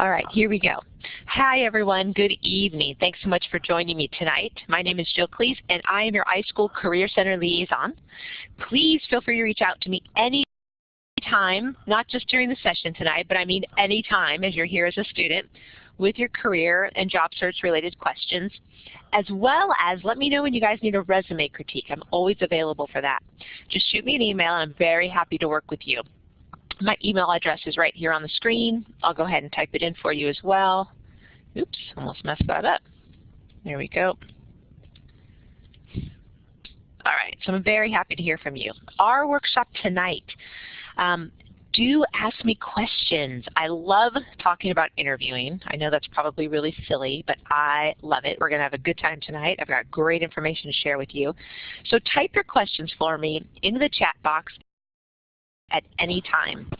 All right, here we go. Hi everyone, good evening. Thanks so much for joining me tonight. My name is Jill Cleese and I am your iSchool Career Center Liaison. Please feel free to reach out to me any time, not just during the session tonight, but I mean any time as you're here as a student with your career and job search related questions, as well as let me know when you guys need a resume critique. I'm always available for that. Just shoot me an email and I'm very happy to work with you. My email address is right here on the screen. I'll go ahead and type it in for you as well. Oops, almost messed that up. There we go. All right, so I'm very happy to hear from you. Our workshop tonight, um, do ask me questions. I love talking about interviewing. I know that's probably really silly, but I love it. We're going to have a good time tonight. I've got great information to share with you. So type your questions for me into the chat box at any time.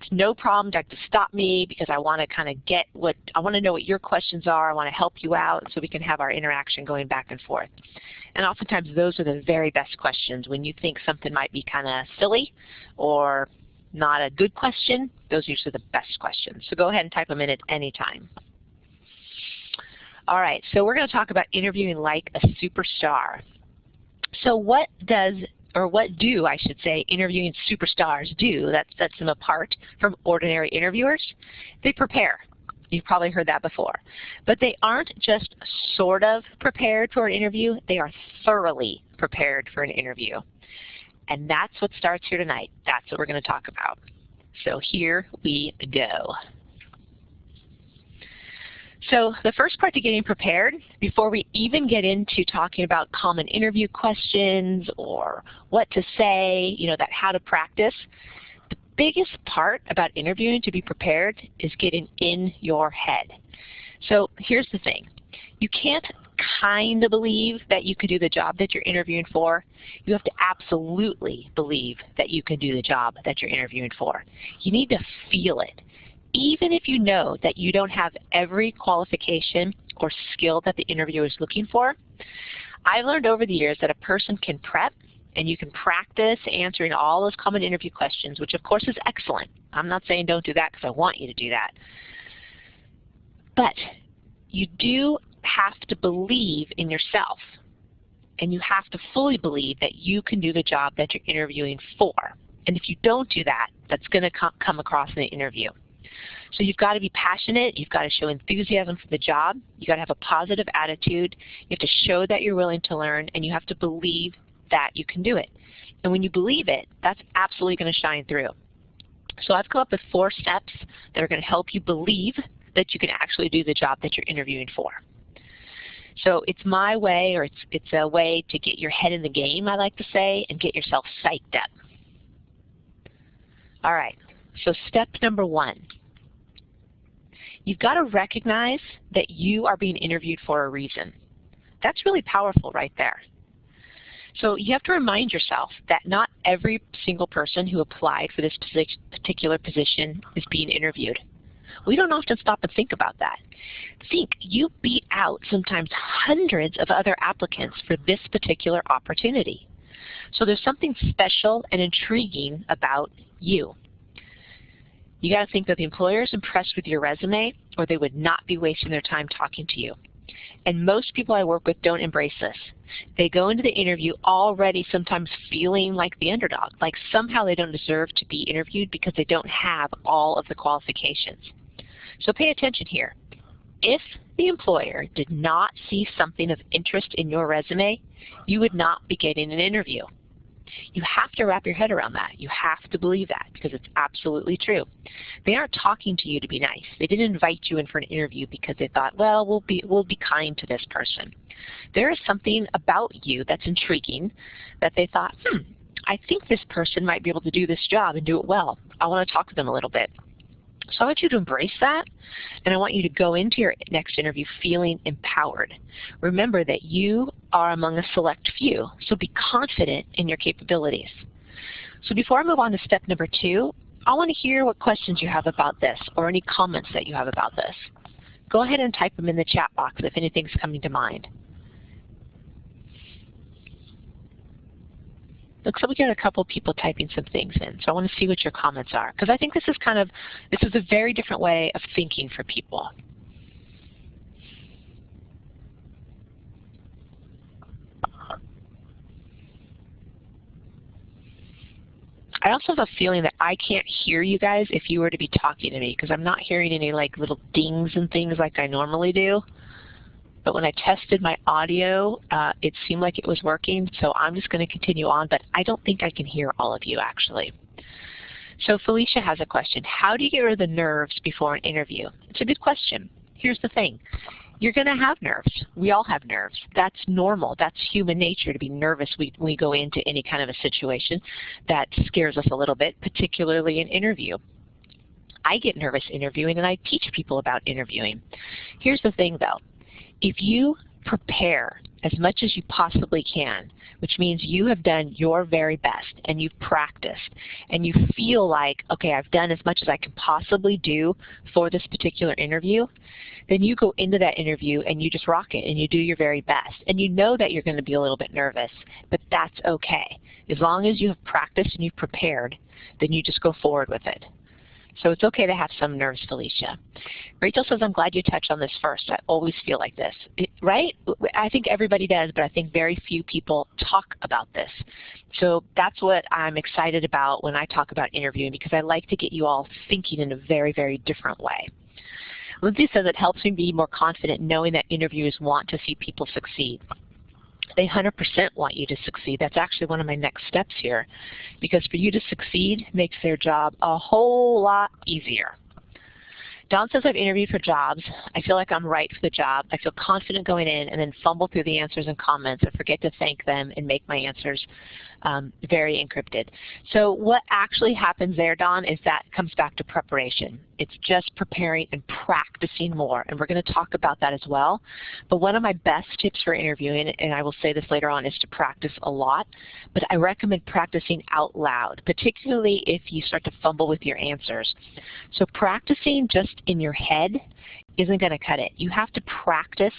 It's no problem to stop me because I want to kind of get what, I want to know what your questions are. I want to help you out so we can have our interaction going back and forth. And oftentimes those are the very best questions. When you think something might be kind of silly or not a good question, those are usually the best questions. So go ahead and type them in at any time. All right, so we're going to talk about interviewing like a superstar. So what does or what do, I should say, interviewing superstars do that sets them apart from ordinary interviewers? They prepare. You've probably heard that before. But they aren't just sort of prepared for an interview, they are thoroughly prepared for an interview. And that's what starts here tonight. That's what we're going to talk about. So here we go. So the first part to getting prepared, before we even get into talking about common interview questions or what to say, you know, that how to practice, the biggest part about interviewing to be prepared is getting in your head. So here's the thing. You can't kind of believe that you can do the job that you're interviewing for. You have to absolutely believe that you can do the job that you're interviewing for. You need to feel it even if you know that you don't have every qualification or skill that the interviewer is looking for, I've learned over the years that a person can prep and you can practice answering all those common interview questions, which of course is excellent. I'm not saying don't do that because I want you to do that. But you do have to believe in yourself and you have to fully believe that you can do the job that you're interviewing for. And if you don't do that, that's going to come across in the interview. So you've got to be passionate. You've got to show enthusiasm for the job. You've got to have a positive attitude. You have to show that you're willing to learn, and you have to believe that you can do it. And when you believe it, that's absolutely going to shine through. So I've come up with four steps that are going to help you believe that you can actually do the job that you're interviewing for. So it's my way, or it's, it's a way to get your head in the game, I like to say, and get yourself psyched up. All right, so step number one, you've got to recognize that you are being interviewed for a reason. That's really powerful right there. So you have to remind yourself that not every single person who applied for this particular position is being interviewed. We don't often stop and think about that. Think, you beat out sometimes hundreds of other applicants for this particular opportunity. So there's something special and intriguing about you. You got to think that the employer is impressed with your resume or they would not be wasting their time talking to you. And most people I work with don't embrace this. They go into the interview already sometimes feeling like the underdog, like somehow they don't deserve to be interviewed because they don't have all of the qualifications. So pay attention here. If the employer did not see something of interest in your resume, you would not be getting an interview. You have to wrap your head around that. You have to believe that because it's absolutely true. They aren't talking to you to be nice. They didn't invite you in for an interview because they thought, well, we'll be, we'll be kind to this person. There is something about you that's intriguing that they thought, hmm, I think this person might be able to do this job and do it well. I want to talk to them a little bit. So I want you to embrace that, and I want you to go into your next interview feeling empowered. Remember that you are among a select few, so be confident in your capabilities. So before I move on to step number two, I want to hear what questions you have about this or any comments that you have about this. Go ahead and type them in the chat box if anything's coming to mind. Looks like we got a couple people typing some things in, so I want to see what your comments are. Because I think this is kind of, this is a very different way of thinking for people. I also have a feeling that I can't hear you guys if you were to be talking to me because I'm not hearing any like little dings and things like I normally do. But when I tested my audio, uh, it seemed like it was working, so I'm just going to continue on, but I don't think I can hear all of you actually. So Felicia has a question. How do you get rid of the nerves before an interview? It's a good question. Here's the thing. You're going to have nerves. We all have nerves. That's normal. That's human nature to be nervous when we go into any kind of a situation that scares us a little bit, particularly an interview. I get nervous interviewing and I teach people about interviewing. Here's the thing though. If you prepare as much as you possibly can, which means you have done your very best and you've practiced and you feel like, okay, I've done as much as I can possibly do for this particular interview, then you go into that interview and you just rock it and you do your very best. And you know that you're going to be a little bit nervous, but that's okay. As long as you have practiced and you've prepared, then you just go forward with it. So it's okay to have some nerves, Felicia. Rachel says, I'm glad you touched on this first. I always feel like this, right? I think everybody does, but I think very few people talk about this. So that's what I'm excited about when I talk about interviewing because I like to get you all thinking in a very, very different way. Lindsay says it helps me be more confident knowing that interviewers want to see people succeed. They 100% want you to succeed. That's actually one of my next steps here. Because for you to succeed makes their job a whole lot easier. Don says I've interviewed for jobs. I feel like I'm right for the job. I feel confident going in and then fumble through the answers and comments and forget to thank them and make my answers um, very encrypted. So what actually happens there, Don, is that comes back to preparation. It's just preparing and practicing more, and we're going to talk about that as well. But one of my best tips for interviewing, and I will say this later on, is to practice a lot. But I recommend practicing out loud, particularly if you start to fumble with your answers. So practicing just in your head isn't going to cut it. You have to practice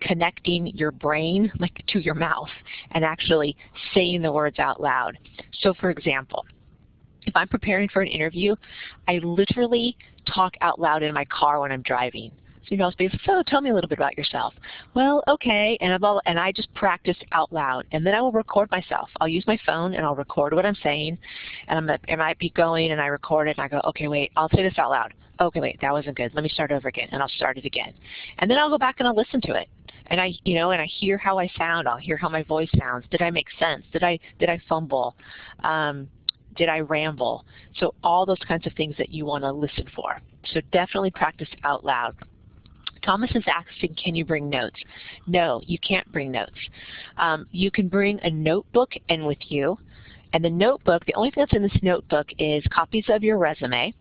connecting your brain like to your mouth and actually saying the words out loud. So for example, if I'm preparing for an interview, I literally talk out loud in my car when I'm driving. So you know, I'll so oh, tell me a little bit about yourself. Well, okay, and, all, and I just practice out loud, and then I will record myself. I'll use my phone and I'll record what I'm saying, and I'm, I might be going and I record it and I go, okay, wait, I'll say this out loud. Okay, wait, that wasn't good. Let me start over again, and I'll start it again, and then I'll go back and I'll listen to it, and I, you know, and I hear how I sound. I'll hear how my voice sounds. Did I make sense? Did I, did I fumble? Um, did I ramble? So all those kinds of things that you want to listen for. So definitely practice out loud. Thomas is asking, can you bring notes? No, you can't bring notes. Um, you can bring a notebook in with you. And the notebook, the only thing that's in this notebook is copies of your resume,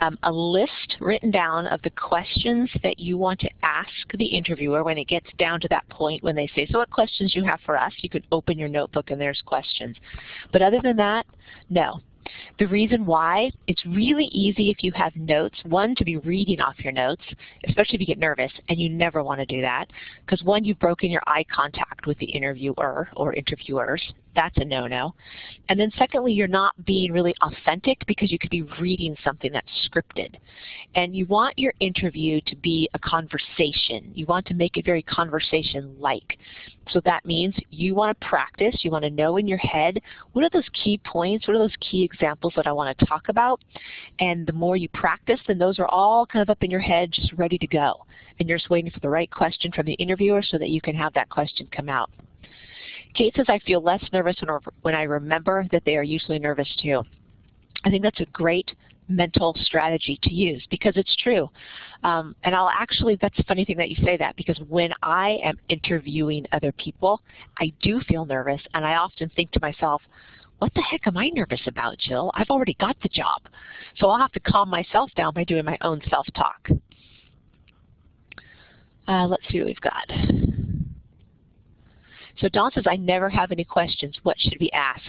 um, a list written down of the questions that you want to ask the interviewer when it gets down to that point when they say, so what questions you have for us? You could open your notebook and there's questions. But other than that, no. The reason why, it's really easy if you have notes, one, to be reading off your notes, especially if you get nervous, and you never want to do that, because one, you've broken your eye contact with the interviewer or interviewers. That's a no-no. And then secondly, you're not being really authentic because you could be reading something that's scripted. And you want your interview to be a conversation. You want to make it very conversation-like. So that means you want to practice, you want to know in your head, what are those key points, what are those key examples that I want to talk about? And the more you practice, then those are all kind of up in your head, just ready to go. And you're just waiting for the right question from the interviewer so that you can have that question come out. Says, I feel less nervous when I remember that they are usually nervous too. I think that's a great mental strategy to use because it's true. Um, and I'll actually, that's a funny thing that you say that because when I am interviewing other people, I do feel nervous and I often think to myself, what the heck am I nervous about, Jill? I've already got the job. So I'll have to calm myself down by doing my own self-talk. Uh, let's see what we've got. So Don says, I never have any questions. What should we ask?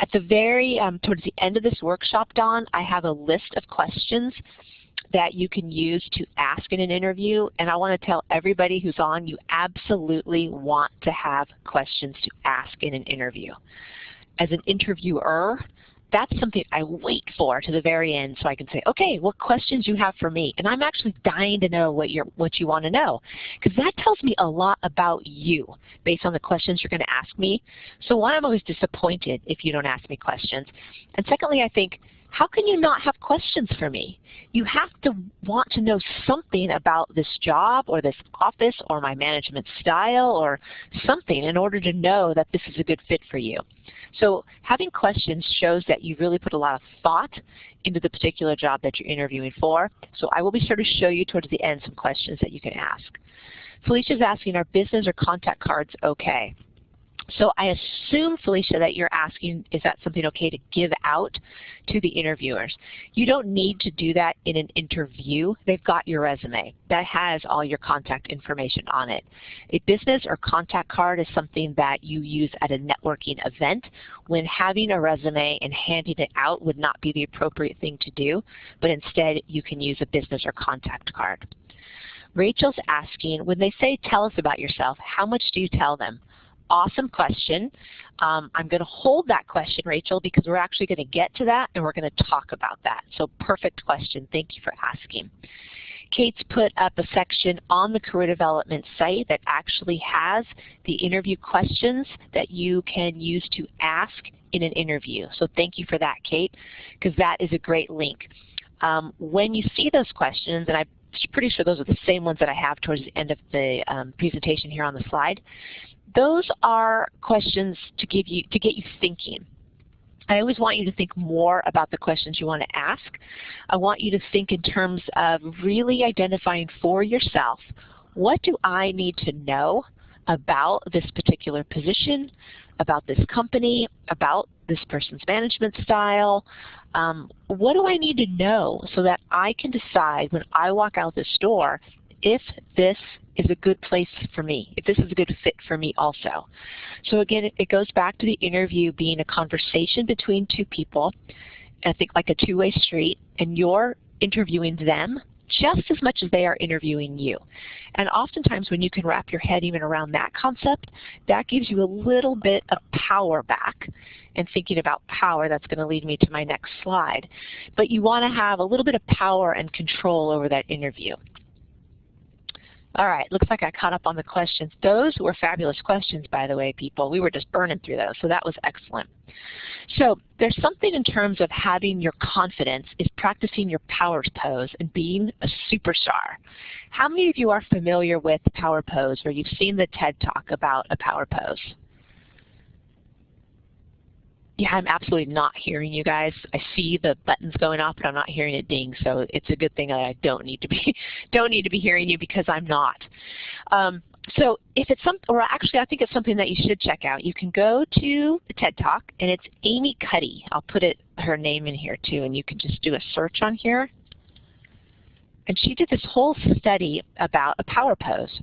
At the very, um, towards the end of this workshop, Don, I have a list of questions that you can use to ask in an interview. And I want to tell everybody who's on, you absolutely want to have questions to ask in an interview. as an interviewer, that's something I wait for to the very end so I can say, okay, what questions you have for me? And I'm actually dying to know what, you're, what you want to know because that tells me a lot about you based on the questions you're going to ask me. So one, I'm always disappointed if you don't ask me questions. And secondly, I think, how can you not have questions for me? You have to want to know something about this job or this office or my management style or something in order to know that this is a good fit for you. So having questions shows that you really put a lot of thought into the particular job that you're interviewing for. So I will be sure to show you towards the end some questions that you can ask. Felicia's asking, are business or contact cards okay? So I assume, Felicia, that you're asking, is that something okay to give out to the interviewers? You don't need to do that in an interview. They've got your resume. That has all your contact information on it. A business or contact card is something that you use at a networking event when having a resume and handing it out would not be the appropriate thing to do, but instead you can use a business or contact card. Rachel's asking, when they say tell us about yourself, how much do you tell them? Awesome question. Um, I'm going to hold that question, Rachel, because we're actually going to get to that and we're going to talk about that. So perfect question. Thank you for asking. Kate's put up a section on the career development site that actually has the interview questions that you can use to ask in an interview. So thank you for that, Kate, because that is a great link. Um, when you see those questions, and I'm pretty sure those are the same ones that I have towards the end of the um, presentation here on the slide, those are questions to give you to get you thinking. I always want you to think more about the questions you want to ask. I want you to think in terms of really identifying for yourself, what do I need to know about this particular position, about this company, about this person's management style. Um, what do I need to know so that I can decide when I walk out this door if this is a good place for me, if this is a good fit for me also. So again, it goes back to the interview being a conversation between two people, I think like a two-way street, and you're interviewing them just as much as they are interviewing you. And oftentimes when you can wrap your head even around that concept, that gives you a little bit of power back. And thinking about power, that's going to lead me to my next slide. But you want to have a little bit of power and control over that interview. All right, looks like I caught up on the questions. Those were fabulous questions, by the way, people. We were just burning through those, so that was excellent. So there's something in terms of having your confidence is practicing your power pose and being a superstar. How many of you are familiar with power pose or you've seen the TED Talk about a power pose? Yeah, I'm absolutely not hearing you guys. I see the buttons going off, but I'm not hearing it ding. So it's a good thing that I don't need to be don't need to be hearing you because I'm not. Um, so if it's some, or actually I think it's something that you should check out. You can go to the TED Talk, and it's Amy Cuddy. I'll put it her name in here too, and you can just do a search on here. And she did this whole study about a power pose.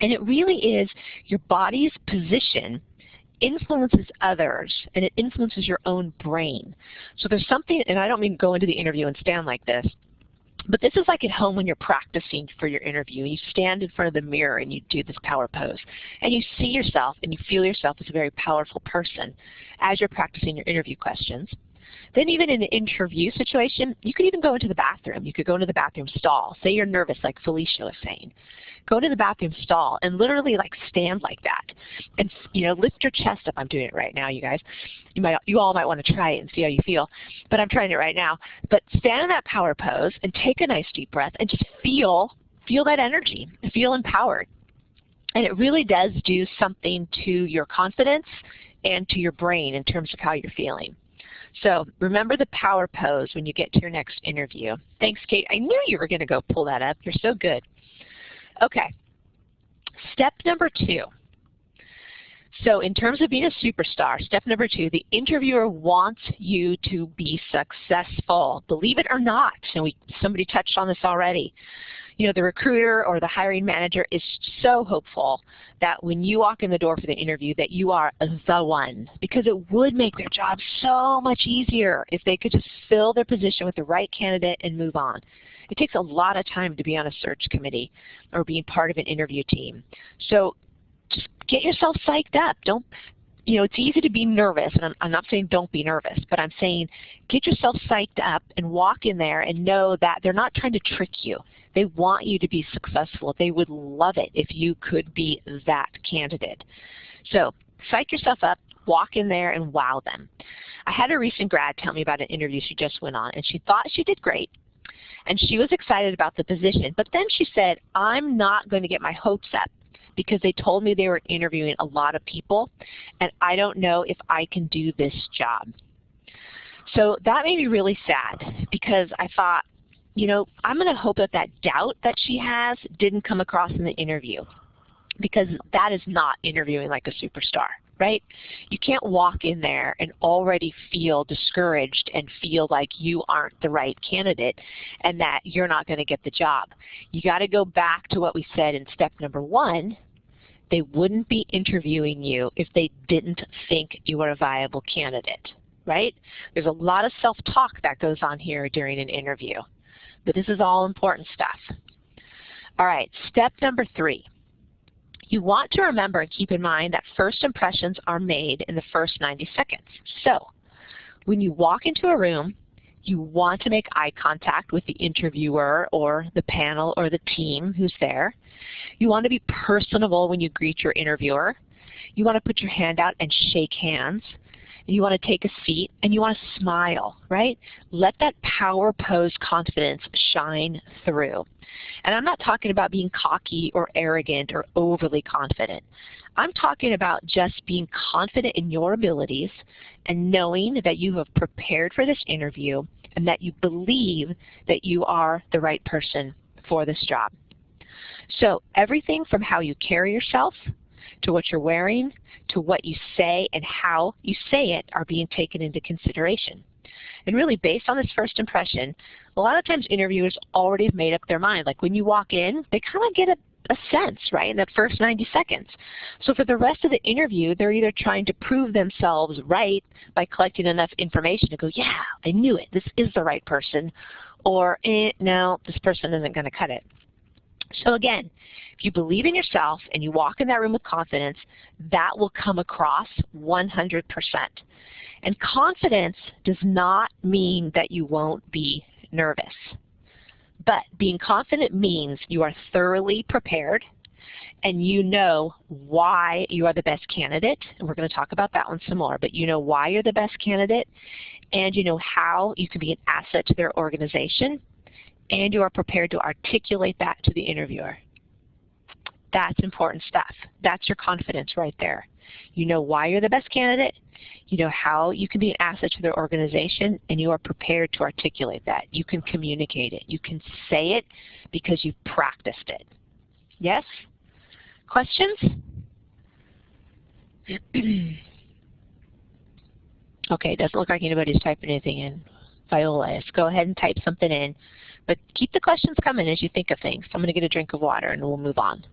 And it really is your body's position influences others and it influences your own brain. So there's something, and I don't mean go into the interview and stand like this, but this is like at home when you're practicing for your interview. You stand in front of the mirror and you do this power pose. And you see yourself and you feel yourself as a very powerful person as you're practicing your interview questions. Then even in an interview situation, you could even go into the bathroom. You could go into the bathroom stall. Say you're nervous like Felicia was saying go to the bathroom stall and literally like stand like that and you know lift your chest up. I'm doing it right now, you guys. You might you all might want to try it and see how you feel, but I'm trying it right now. But stand in that power pose and take a nice deep breath and just feel feel that energy, feel empowered. And it really does do something to your confidence and to your brain in terms of how you're feeling. So remember the power pose when you get to your next interview. Thanks, Kate. I knew you were going to go pull that up. You're so good. Okay, step number two. So in terms of being a superstar, step number two, the interviewer wants you to be successful. Believe it or not, and we, somebody touched on this already. You know, the recruiter or the hiring manager is so hopeful that when you walk in the door for the interview that you are the one because it would make their job so much easier if they could just fill their position with the right candidate and move on. It takes a lot of time to be on a search committee or being part of an interview team. So just get yourself psyched up. Don't you know, it's easy to be nervous, and I'm, I'm not saying don't be nervous, but I'm saying get yourself psyched up and walk in there and know that they're not trying to trick you. They want you to be successful. They would love it if you could be that candidate. So psych yourself up, walk in there and wow them. I had a recent grad tell me about an interview she just went on, and she thought she did great, and she was excited about the position. But then she said, I'm not going to get my hopes up because they told me they were interviewing a lot of people, and I don't know if I can do this job. So that made me really sad because I thought, you know, I'm going to hope that that doubt that she has didn't come across in the interview because that is not interviewing like a superstar, right? You can't walk in there and already feel discouraged and feel like you aren't the right candidate and that you're not going to get the job. You got to go back to what we said in step number one. They wouldn't be interviewing you if they didn't think you were a viable candidate, right? There's a lot of self-talk that goes on here during an interview, but this is all important stuff. All right, step number three you want to remember and keep in mind that first impressions are made in the first 90 seconds. So when you walk into a room, you want to make eye contact with the interviewer or the panel or the team who's there. You want to be personable when you greet your interviewer. You want to put your hand out and shake hands you want to take a seat, and you want to smile, right? Let that power pose confidence shine through. And I'm not talking about being cocky or arrogant or overly confident. I'm talking about just being confident in your abilities and knowing that you have prepared for this interview and that you believe that you are the right person for this job. So everything from how you carry yourself to what you're wearing, to what you say and how you say it are being taken into consideration. And really based on this first impression, a lot of times interviewers already have made up their mind. Like when you walk in, they kind of get a, a sense, right, in that first 90 seconds. So for the rest of the interview, they're either trying to prove themselves right by collecting enough information to go, yeah, I knew it, this is the right person, or eh, no, this person isn't going to cut it. So again, if you believe in yourself and you walk in that room with confidence, that will come across 100%. And confidence does not mean that you won't be nervous. But being confident means you are thoroughly prepared and you know why you are the best candidate. And we're going to talk about that one some more. But you know why you're the best candidate and you know how you can be an asset to their organization and you are prepared to articulate that to the interviewer. That's important stuff. That's your confidence right there. You know why you're the best candidate, you know how you can be an asset to their organization, and you are prepared to articulate that. You can communicate it. You can say it because you've practiced it. Yes? Questions? okay, it doesn't look like anybody's typing anything in. Viola, let's go ahead and type something in. But keep the questions coming as you think of things. I'm going to get a drink of water and we'll move on.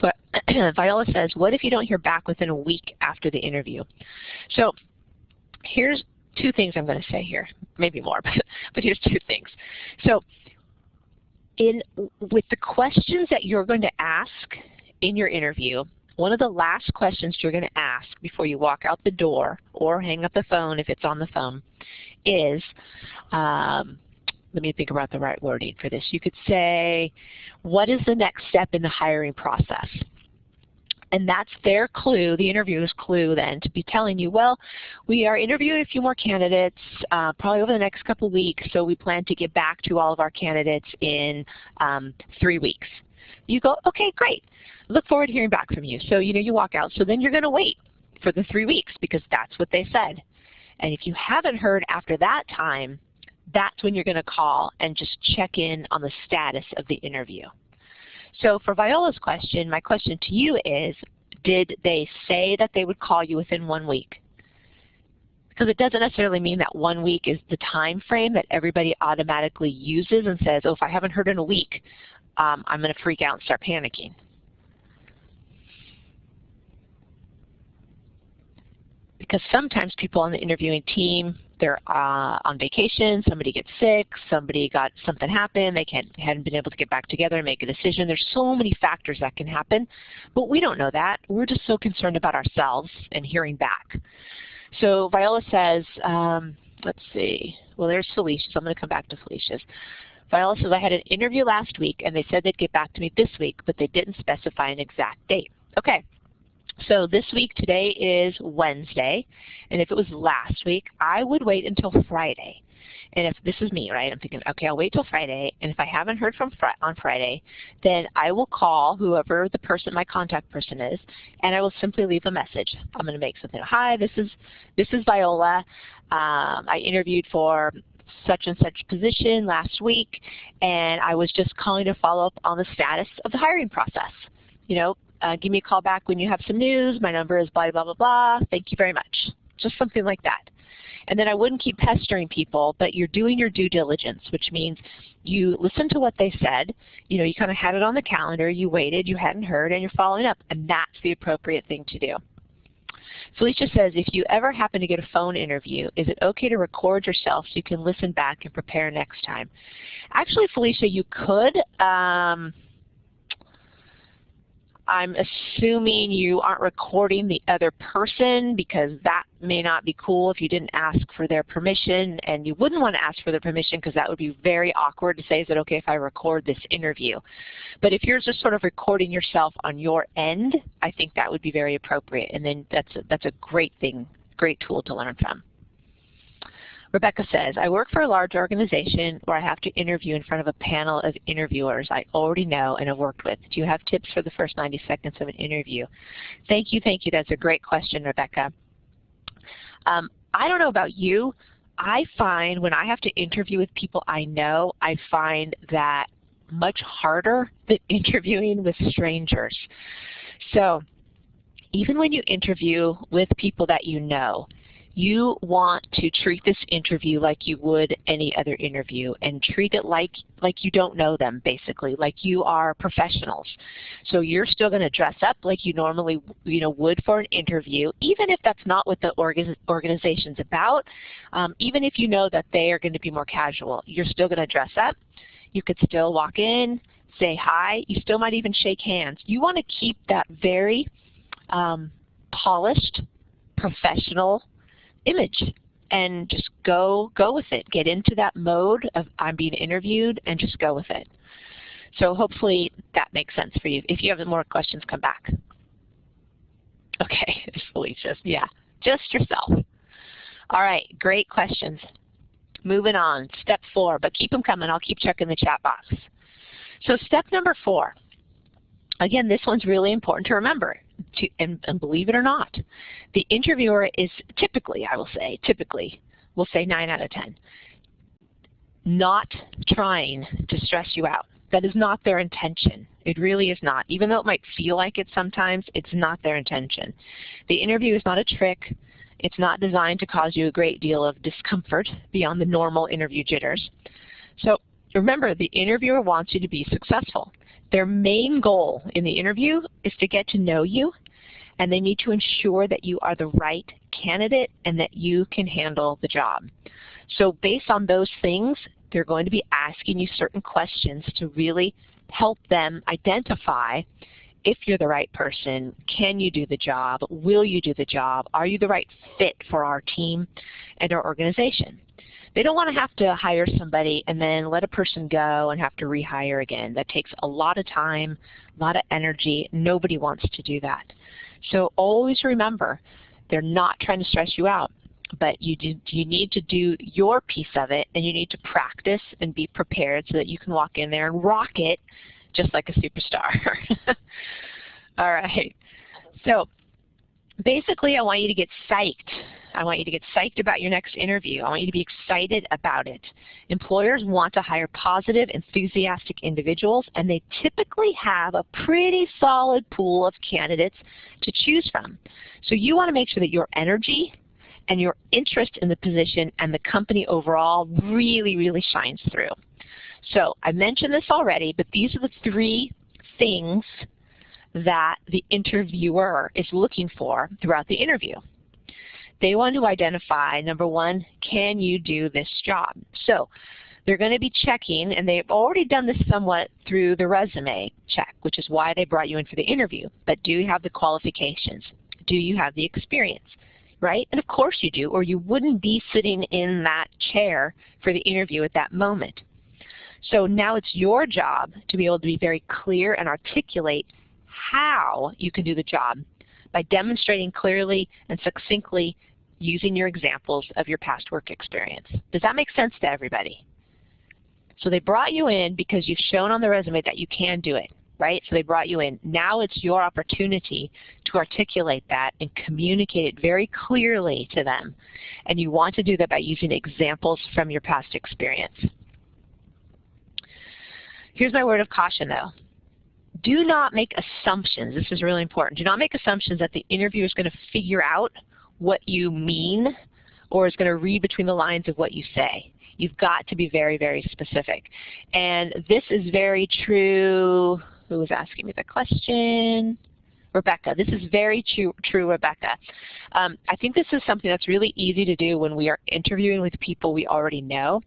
But Viola says, what if you don't hear back within a week after the interview? So here's two things I'm going to say here, maybe more, but, here's two things. So in with the questions that you're going to ask in your interview, one of the last questions you're going to ask before you walk out the door or hang up the phone if it's on the phone is, um, let me think about the right wording for this. You could say, what is the next step in the hiring process? And that's their clue, the interviewer's clue then, to be telling you, well, we are interviewing a few more candidates uh, probably over the next couple weeks, so we plan to get back to all of our candidates in um, three weeks. You go, okay, great look forward to hearing back from you. So, you know, you walk out. So then you're going to wait for the three weeks because that's what they said. And if you haven't heard after that time, that's when you're going to call and just check in on the status of the interview. So for Viola's question, my question to you is, did they say that they would call you within one week? Because it doesn't necessarily mean that one week is the time frame that everybody automatically uses and says, oh, if I haven't heard in a week, um, I'm going to freak out and start panicking. because sometimes people on the interviewing team, they're uh, on vacation, somebody gets sick, somebody got something happen, they can't, hadn't been able to get back together and make a decision. There's so many factors that can happen, but we don't know that. We're just so concerned about ourselves and hearing back. So Viola says, um, let's see, well there's Felicia, so I'm going to come back to Felicia's. Viola says, I had an interview last week and they said they'd get back to me this week, but they didn't specify an exact date. Okay, so this week, today is Wednesday, and if it was last week, I would wait until Friday. And if this is me, right, I'm thinking, okay, I'll wait till Friday, and if I haven't heard from fr on Friday, then I will call whoever the person, my contact person is, and I will simply leave a message. I'm going to make something, hi, this is, this is Viola. Um, I interviewed for such and such position last week, and I was just calling to follow up on the status of the hiring process. You know, uh, give me a call back when you have some news. My number is blah, blah, blah, blah. Thank you very much. Just something like that. And then I wouldn't keep pestering people, but you're doing your due diligence, which means you listen to what they said, you know, you kind of had it on the calendar, you waited, you hadn't heard, and you're following up, and that's the appropriate thing to do. Felicia says, if you ever happen to get a phone interview, is it okay to record yourself so you can listen back and prepare next time? Actually, Felicia, you could. Um, I'm assuming you aren't recording the other person because that may not be cool if you didn't ask for their permission and you wouldn't want to ask for their permission because that would be very awkward to say, is it okay if I record this interview? But if you're just sort of recording yourself on your end, I think that would be very appropriate and then that's a, that's a great thing, great tool to learn from. Rebecca says, I work for a large organization where I have to interview in front of a panel of interviewers I already know and have worked with. Do you have tips for the first 90 seconds of an interview? Thank you, thank you. That's a great question, Rebecca. Um, I don't know about you. I find when I have to interview with people I know, I find that much harder than interviewing with strangers. So even when you interview with people that you know, you want to treat this interview like you would any other interview and treat it like, like you don't know them, basically, like you are professionals. So you're still going to dress up like you normally you know, would for an interview, even if that's not what the organ organization's about, um, even if you know that they are going to be more casual. You're still going to dress up. You could still walk in, say hi. You still might even shake hands. You want to keep that very um, polished, professional image and just go go with it. Get into that mode of I'm being interviewed and just go with it. So hopefully that makes sense for you. If you have more questions, come back. Okay, Felicia. Yeah, just yourself. All right, great questions. Moving on, step four, but keep them coming. I'll keep checking the chat box. So step number four. Again, this one's really important to remember to, and, and believe it or not, the interviewer is typically, I will say, typically, we'll say 9 out of 10, not trying to stress you out. That is not their intention. It really is not. Even though it might feel like it sometimes, it's not their intention. The interview is not a trick. It's not designed to cause you a great deal of discomfort beyond the normal interview jitters. So remember, the interviewer wants you to be successful. Their main goal in the interview is to get to know you and they need to ensure that you are the right candidate and that you can handle the job. So based on those things, they're going to be asking you certain questions to really help them identify if you're the right person, can you do the job, will you do the job, are you the right fit for our team and our organization. They don't want to have to hire somebody and then let a person go and have to rehire again. That takes a lot of time, a lot of energy. Nobody wants to do that. So always remember, they're not trying to stress you out, but you, do, you need to do your piece of it and you need to practice and be prepared so that you can walk in there and rock it just like a superstar. All right. So basically I want you to get psyched I want you to get psyched about your next interview. I want you to be excited about it. Employers want to hire positive, enthusiastic individuals, and they typically have a pretty solid pool of candidates to choose from. So you want to make sure that your energy and your interest in the position and the company overall really, really shines through. So I mentioned this already, but these are the three things that the interviewer is looking for throughout the interview. They want to identify, number one, can you do this job? So they're going to be checking, and they've already done this somewhat through the resume check, which is why they brought you in for the interview. But do you have the qualifications? Do you have the experience? Right? And of course you do, or you wouldn't be sitting in that chair for the interview at that moment. So now it's your job to be able to be very clear and articulate how you can do the job by demonstrating clearly and succinctly using your examples of your past work experience. Does that make sense to everybody? So they brought you in because you've shown on the resume that you can do it, right? So they brought you in. Now it's your opportunity to articulate that and communicate it very clearly to them. And you want to do that by using examples from your past experience. Here's my word of caution though. Do not make assumptions. This is really important. Do not make assumptions that the interviewer is going to figure out what you mean or is going to read between the lines of what you say. You've got to be very, very specific. And this is very true. Who was asking me the question? Rebecca. This is very true, true Rebecca. Um, I think this is something that's really easy to do when we are interviewing with people we already know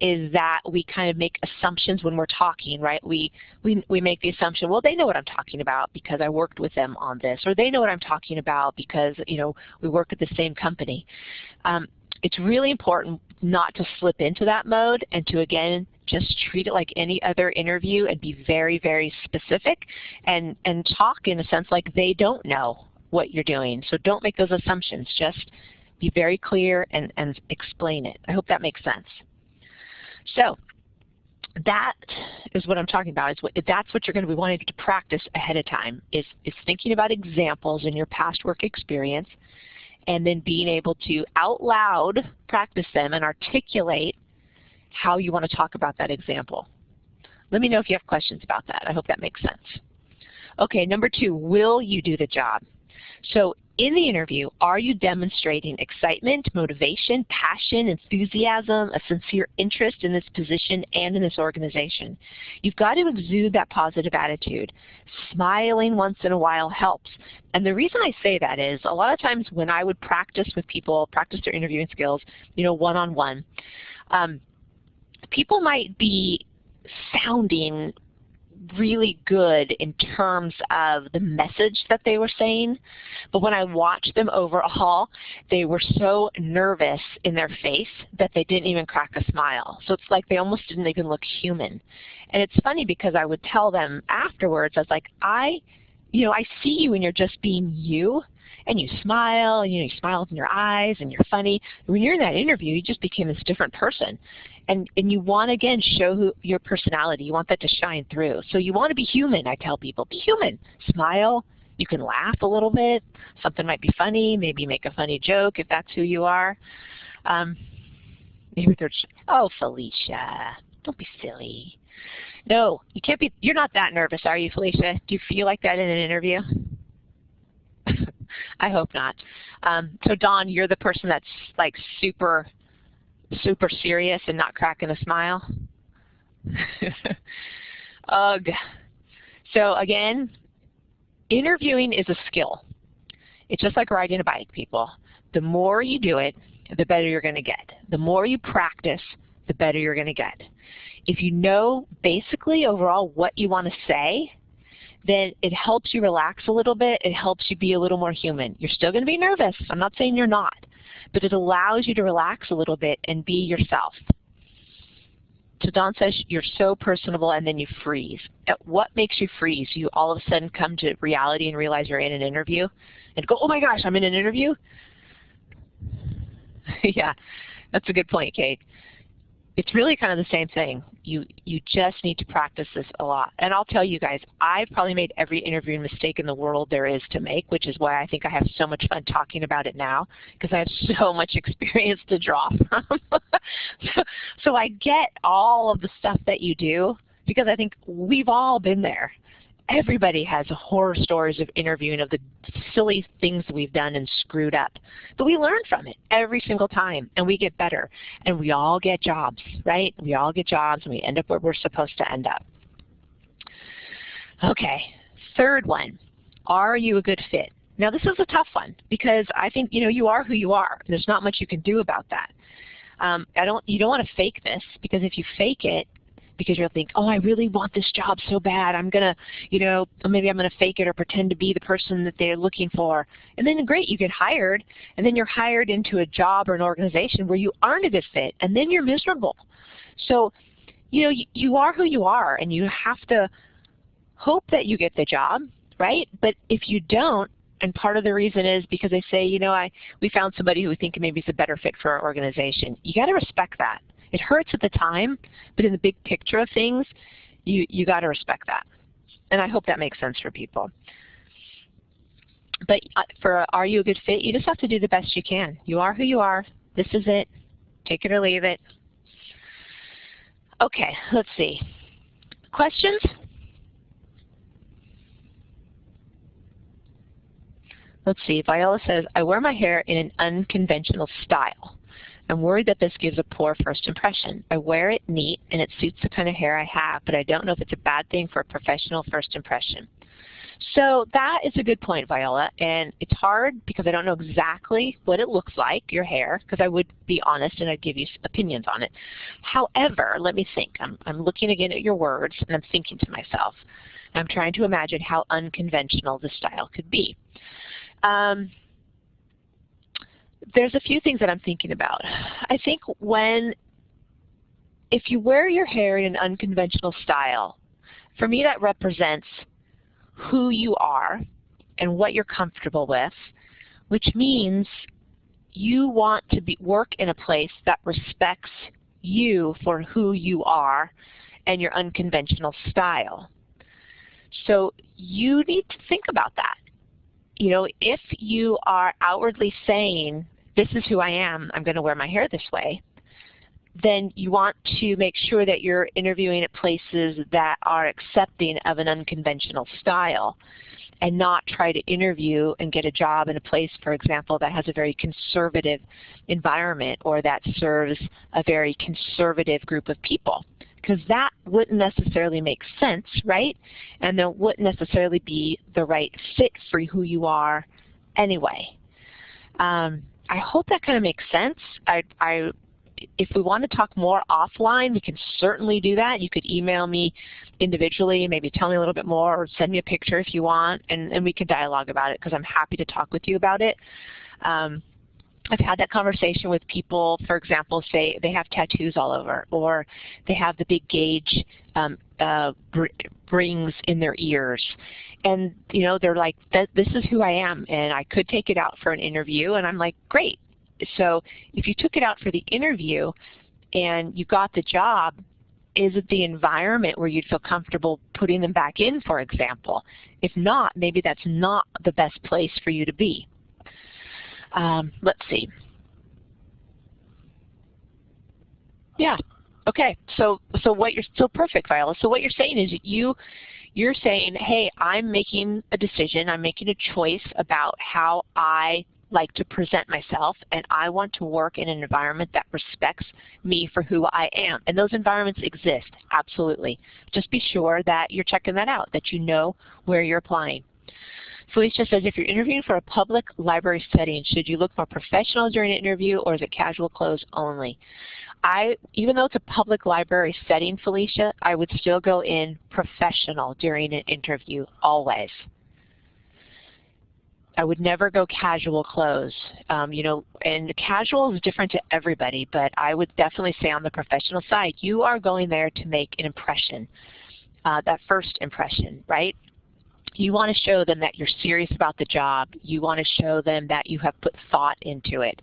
is that we kind of make assumptions when we're talking, right? We, we, we make the assumption, well, they know what I'm talking about because I worked with them on this, or they know what I'm talking about because, you know, we work at the same company. Um, it's really important not to slip into that mode and to, again, just treat it like any other interview and be very, very specific and, and talk in a sense like they don't know what you're doing. So don't make those assumptions. Just be very clear and, and explain it. I hope that makes sense. So that is what I'm talking about. Is what, that's what you're going to be wanting to practice ahead of time is, is thinking about examples in your past work experience and then being able to out loud practice them and articulate how you want to talk about that example. Let me know if you have questions about that. I hope that makes sense. Okay, number two, will you do the job? So in the interview, are you demonstrating excitement, motivation, passion, enthusiasm, a sincere interest in this position and in this organization? You've got to exude that positive attitude. Smiling once in a while helps. And the reason I say that is a lot of times when I would practice with people, practice their interviewing skills, you know, one-on-one, -on -one, um, people might be sounding really good in terms of the message that they were saying, but when I watched them overall, they were so nervous in their face that they didn't even crack a smile. So it's like they almost didn't even look human. And it's funny because I would tell them afterwards, I was like, I, you know, I see you and you're just being you, and you smile, and you, know, you smile in your eyes, and you're funny. When you're in that interview, you just became this different person and, and you want to, again, show who, your personality. You want that to shine through. So you want to be human, I tell people. Be human. Smile. You can laugh a little bit. Something might be funny. Maybe make a funny joke if that's who you are. Um, maybe they're, oh, Felicia, don't be silly. No, you can't be, you're not that nervous, are you, Felicia? Do you feel like that in an interview? I hope not. Um, so Don, you're the person that's like super super serious and not cracking a smile? Ugh. So again, interviewing is a skill. It's just like riding a bike, people. The more you do it, the better you're going to get. The more you practice, the better you're going to get. If you know basically overall what you want to say, then it helps you relax a little bit. It helps you be a little more human. You're still going to be nervous. I'm not saying you're not but it allows you to relax a little bit and be yourself. So Don says you're so personable and then you freeze. At What makes you freeze? You all of a sudden come to reality and realize you're in an interview and go, oh my gosh, I'm in an interview? yeah, that's a good point, Kate it's really kind of the same thing. You, you just need to practice this a lot. And I'll tell you guys, I've probably made every interviewing mistake in the world there is to make, which is why I think I have so much fun talking about it now, because I have so much experience to draw from. so, so I get all of the stuff that you do, because I think we've all been there everybody has horror stories of interviewing of the silly things we've done and screwed up. But we learn from it every single time and we get better. And we all get jobs, right? We all get jobs and we end up where we're supposed to end up. Okay, third one. Are you a good fit? Now this is a tough one because I think you know you are who you are. There's not much you can do about that. Um, I don't. You don't want to fake this because if you fake it, because you'll think, oh, I really want this job so bad. I'm gonna, you know, maybe I'm gonna fake it or pretend to be the person that they're looking for. And then great, you get hired, and then you're hired into a job or an organization where you aren't a good fit, and then you're miserable. So, you know, you, you are who you are, and you have to hope that you get the job, right? But if you don't, and part of the reason is because they say, you know, I we found somebody who we think maybe is a better fit for our organization. You got to respect that. It hurts at the time, but in the big picture of things, you you got to respect that. And I hope that makes sense for people. But uh, for are you a good fit, you just have to do the best you can. You are who you are. This is it. Take it or leave it. Okay, let's see. Questions? Let's see, Viola says, I wear my hair in an unconventional style. I'm worried that this gives a poor first impression. I wear it neat and it suits the kind of hair I have, but I don't know if it's a bad thing for a professional first impression. So that is a good point, Viola, and it's hard because I don't know exactly what it looks like, your hair, because I would be honest and I'd give you opinions on it. However, let me think. I'm, I'm looking again at your words and I'm thinking to myself. I'm trying to imagine how unconventional the style could be. Um, there's a few things that I'm thinking about. I think when, if you wear your hair in an unconventional style, for me that represents who you are and what you're comfortable with, which means you want to be, work in a place that respects you for who you are and your unconventional style. So you need to think about that you know, if you are outwardly saying, this is who I am, I'm going to wear my hair this way, then you want to make sure that you're interviewing at places that are accepting of an unconventional style and not try to interview and get a job in a place, for example, that has a very conservative environment or that serves a very conservative group of people because that wouldn't necessarily make sense, right? And that wouldn't necessarily be the right fit for who you are anyway. Um, I hope that kind of makes sense. I, I, if we want to talk more offline, we can certainly do that. You could email me individually, maybe tell me a little bit more, or send me a picture if you want, and, and we can dialogue about it because I'm happy to talk with you about it. Um, I've had that conversation with people, for example, say they have tattoos all over or they have the big gauge um, uh, rings in their ears. And, you know, they're like, this is who I am and I could take it out for an interview. And I'm like, great. So if you took it out for the interview and you got the job, is it the environment where you'd feel comfortable putting them back in, for example? If not, maybe that's not the best place for you to be. Um, let's see. Yeah. Okay. So so what you're so perfect, Viola. So what you're saying is you you're saying, hey, I'm making a decision, I'm making a choice about how I like to present myself and I want to work in an environment that respects me for who I am. And those environments exist, absolutely. Just be sure that you're checking that out, that you know where you're applying. Felicia says, if you're interviewing for a public library setting, should you look more professional during an interview or is it casual clothes only? I, even though it's a public library setting, Felicia, I would still go in professional during an interview, always. I would never go casual clothes. Um, you know, and casual is different to everybody, but I would definitely say on the professional side, you are going there to make an impression, uh, that first impression, right? You want to show them that you're serious about the job. You want to show them that you have put thought into it.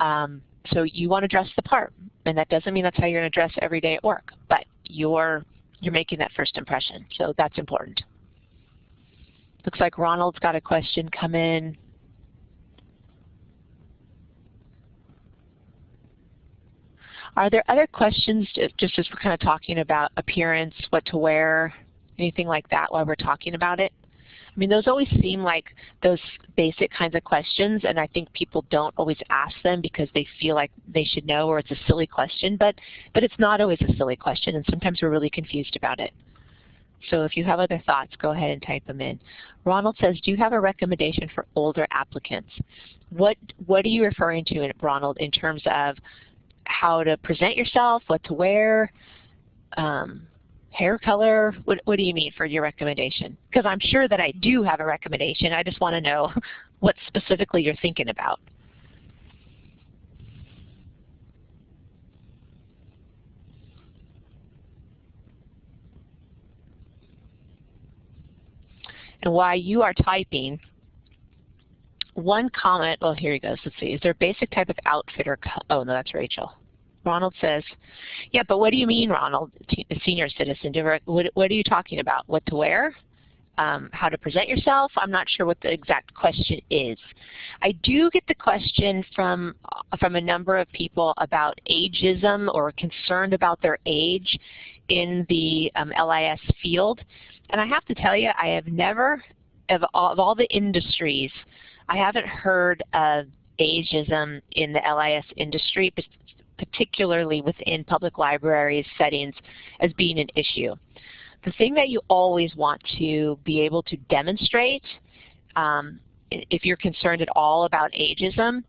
Um, so you want to dress the part, and that doesn't mean that's how you're going to dress every day at work, but you're you're making that first impression, so that's important. Looks like Ronald's got a question come in. Are there other questions, just as we're kind of talking about appearance, what to wear, anything like that while we're talking about it? I mean, those always seem like those basic kinds of questions, and I think people don't always ask them because they feel like they should know or it's a silly question, but, but it's not always a silly question, and sometimes we're really confused about it. So if you have other thoughts, go ahead and type them in. Ronald says, do you have a recommendation for older applicants? What, what are you referring to, Ronald, in terms of how to present yourself, what to wear, um, hair color? What, what do you mean for your recommendation? Because I'm sure that I do have a recommendation. I just want to know what specifically you're thinking about. And while you are typing, one comment, well, here he goes. Let's see. Is there a basic type of outfit or, oh, no, that's Rachel. Ronald says, yeah, but what do you mean, Ronald, senior citizen? What, what are you talking about? What to wear? Um, how to present yourself? I'm not sure what the exact question is. I do get the question from, from a number of people about ageism or concerned about their age in the um, LIS field. And I have to tell you, I have never, of all, of all the industries, I haven't heard of ageism in the LIS industry, particularly within public libraries settings, as being an issue. The thing that you always want to be able to demonstrate, um, if you're concerned at all about ageism,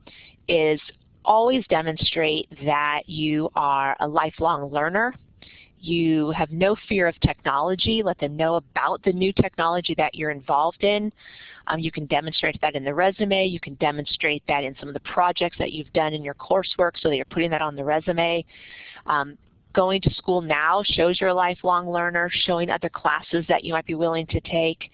is always demonstrate that you are a lifelong learner you have no fear of technology. Let them know about the new technology that you're involved in. Um, you can demonstrate that in the resume. You can demonstrate that in some of the projects that you've done in your coursework so that you're putting that on the resume. Um, going to school now shows you're a lifelong learner, showing other classes that you might be willing to take,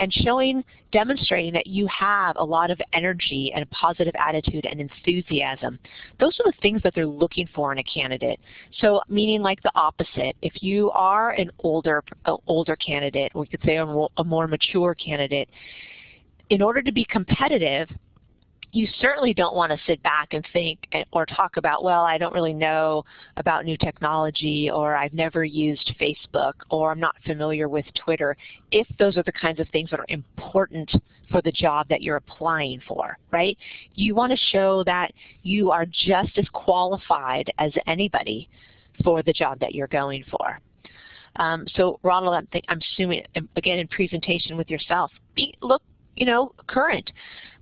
and showing, demonstrating that you have a lot of energy and a positive attitude and enthusiasm. Those are the things that they're looking for in a candidate. So meaning like the opposite. If you are an older, older candidate, or we could say a more mature candidate, in order to be competitive, you certainly don't want to sit back and think or talk about, well, I don't really know about new technology or I've never used Facebook or I'm not familiar with Twitter if those are the kinds of things that are important for the job that you're applying for, right? You want to show that you are just as qualified as anybody for the job that you're going for. Um, so Ronald, I'm, I'm, assuming, again, in presentation with yourself, be, look, you know, current,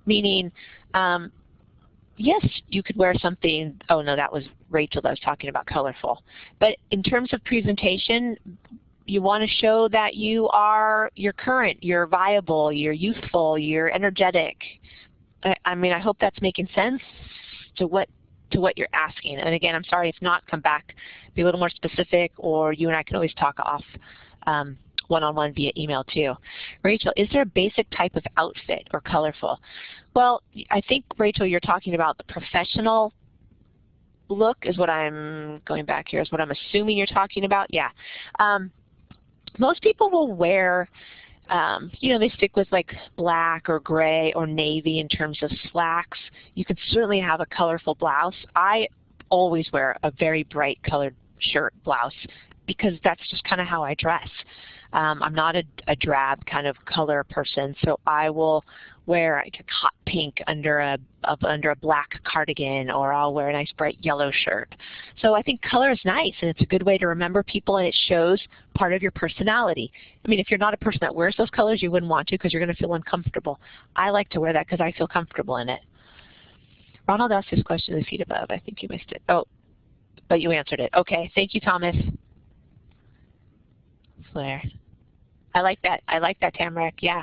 meaning um, yes, you could wear something, oh no, that was Rachel that was talking about colorful. But in terms of presentation, you want to show that you are, you're current, you're viable, you're youthful, you're energetic. I, I mean, I hope that's making sense to what to what you're asking. And again, I'm sorry if not, come back, be a little more specific, or you and I can always talk off um, one-on-one -on -one via email too. Rachel, is there a basic type of outfit or colorful? Well, I think, Rachel, you're talking about the professional look is what I'm going back here is what I'm assuming you're talking about. Yeah. Um, most people will wear, um, you know, they stick with like black or gray or navy in terms of slacks. You can certainly have a colorful blouse. I always wear a very bright colored shirt blouse because that's just kind of how I dress. Um, I'm not a, a, drab kind of color person, so I will wear like a hot pink under a, a, under a black cardigan, or I'll wear a nice bright yellow shirt. So I think color is nice, and it's a good way to remember people, and it shows part of your personality. I mean, if you're not a person that wears those colors, you wouldn't want to because you're going to feel uncomfortable. I like to wear that because I feel comfortable in it. Ronald asked his question in the above. I think you missed it. Oh, but you answered it. Okay, thank you, Thomas. Flair. I like that. I like that, Tamarack. Yeah.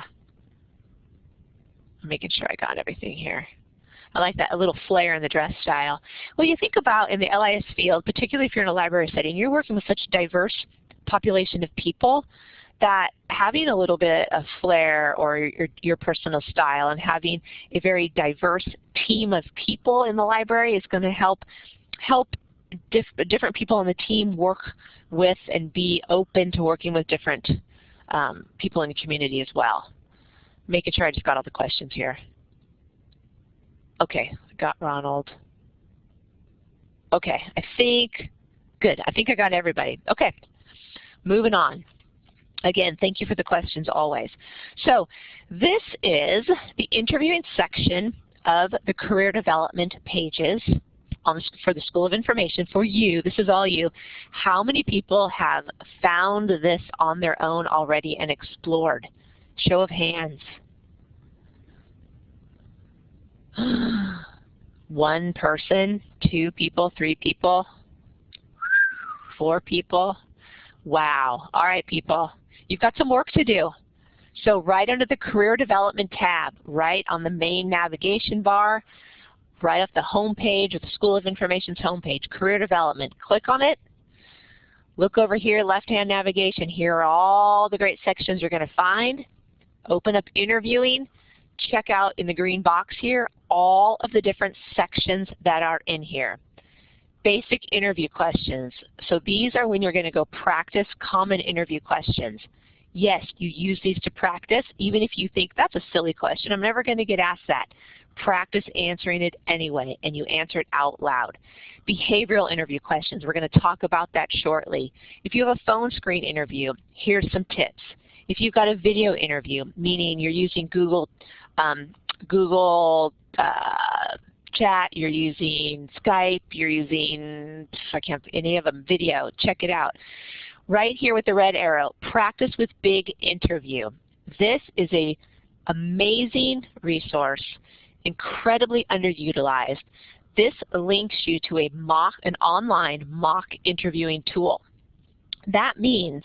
I'm making sure I got everything here. I like that a little flair in the dress style. Well, you think about in the LIS field, particularly if you're in a library setting, you're working with such a diverse population of people that having a little bit of flair or your, your personal style and having a very diverse team of people in the library is going to help help diff different people on the team work with and be open to working with different um, people in the community as well. Making sure I just got all the questions here. Okay, got Ronald. Okay, I think, good, I think I got everybody. Okay, moving on. Again, thank you for the questions always. So this is the interviewing section of the career development pages for the School of Information, for you, this is all you, how many people have found this on their own already and explored? Show of hands. One person, two people, three people, four people. Wow. All right, people. You've got some work to do. So right under the Career Development tab, right on the main navigation bar, right off the home page of the School of Information's homepage, Career Development. Click on it. Look over here, left-hand navigation. Here are all the great sections you're going to find. Open up Interviewing. Check out in the green box here all of the different sections that are in here. Basic interview questions. So these are when you're going to go practice common interview questions. Yes, you use these to practice, even if you think that's a silly question. I'm never going to get asked that. Practice answering it anyway, and you answer it out loud. Behavioral interview questions, we're going to talk about that shortly. If you have a phone screen interview, here's some tips. If you've got a video interview, meaning you're using Google, um, Google uh, Chat, you're using Skype, you're using, I can't, any of them, video, check it out right here with the red arrow, practice with big interview. This is a amazing resource, incredibly underutilized. This links you to a mock, an online mock interviewing tool. That means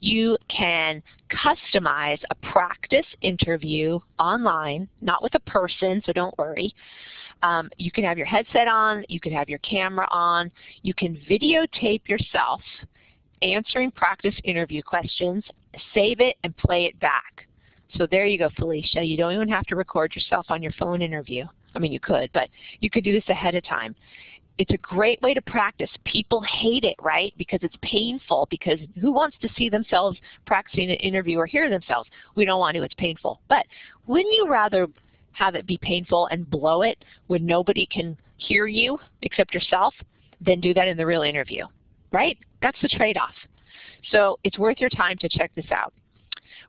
you can customize a practice interview online, not with a person, so don't worry. Um, you can have your headset on, you can have your camera on, you can videotape yourself answering practice interview questions, save it, and play it back. So there you go, Felicia. You don't even have to record yourself on your phone interview. I mean, you could, but you could do this ahead of time. It's a great way to practice. People hate it, right? Because it's painful because who wants to see themselves practicing an interview or hear themselves? We don't want to, it's painful. But wouldn't you rather have it be painful and blow it when nobody can hear you except yourself than do that in the real interview? right? That's the trade-off. So it's worth your time to check this out.